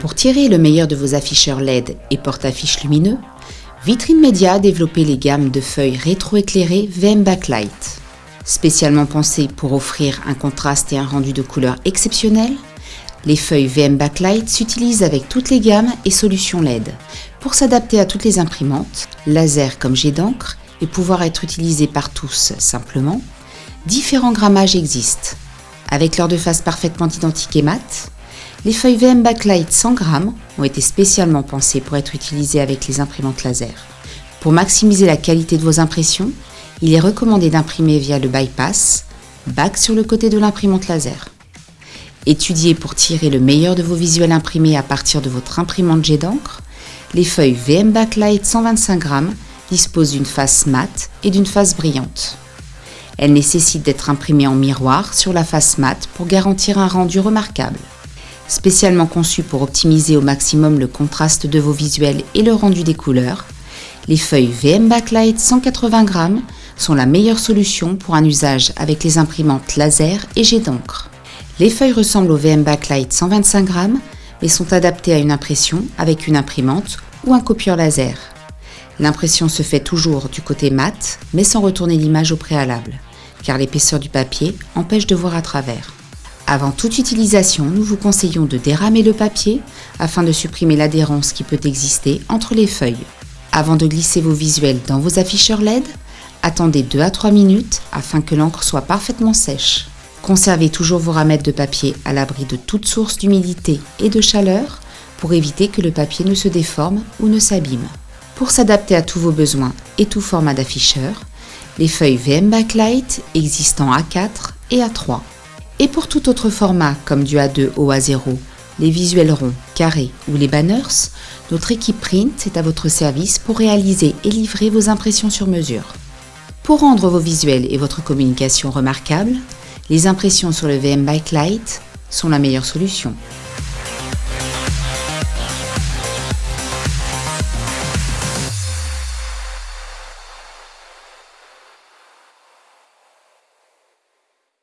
Pour tirer le meilleur de vos afficheurs LED et porte-affiches lumineux, Vitrine Média a développé les gammes de feuilles rétroéclairées VM Backlight. Spécialement pensées pour offrir un contraste et un rendu de couleur exceptionnel, les feuilles VM Backlight s'utilisent avec toutes les gammes et solutions LED pour s'adapter à toutes les imprimantes, laser comme jet d'encre et pouvoir être utilisées par tous simplement. Différents grammages existent. Avec leur deux faces parfaitement identiques et mates, les feuilles VM Backlight 100 grammes ont été spécialement pensées pour être utilisées avec les imprimantes laser. Pour maximiser la qualité de vos impressions, il est recommandé d'imprimer via le bypass, back sur le côté de l'imprimante laser. Étudiez pour tirer le meilleur de vos visuels imprimés à partir de votre imprimante jet d'encre, les feuilles VM Backlight 125 grammes disposent d'une face mate et d'une face brillante. Elles nécessitent d'être imprimées en miroir sur la face mate pour garantir un rendu remarquable. Spécialement conçues pour optimiser au maximum le contraste de vos visuels et le rendu des couleurs, les feuilles VM Backlight 180 grammes sont la meilleure solution pour un usage avec les imprimantes laser et jet d'encre. Les feuilles ressemblent au VM Backlight 125 grammes mais sont adaptées à une impression avec une imprimante ou un copieur laser. L'impression se fait toujours du côté mat mais sans retourner l'image au préalable, car l'épaisseur du papier empêche de voir à travers. Avant toute utilisation, nous vous conseillons de déramer le papier afin de supprimer l'adhérence qui peut exister entre les feuilles. Avant de glisser vos visuels dans vos afficheurs LED, attendez 2 à 3 minutes afin que l'encre soit parfaitement sèche. Conservez toujours vos ramettes de papier à l'abri de toute source d'humidité et de chaleur pour éviter que le papier ne se déforme ou ne s'abîme. Pour s'adapter à tous vos besoins et tout format d'afficheur, les feuilles VM Backlight existent en A4 et A3. Et pour tout autre format comme du A2 au A0, les visuels ronds, carrés ou les banners, notre équipe Print est à votre service pour réaliser et livrer vos impressions sur mesure. Pour rendre vos visuels et votre communication remarquables, les impressions sur le VM Backlight sont la meilleure solution.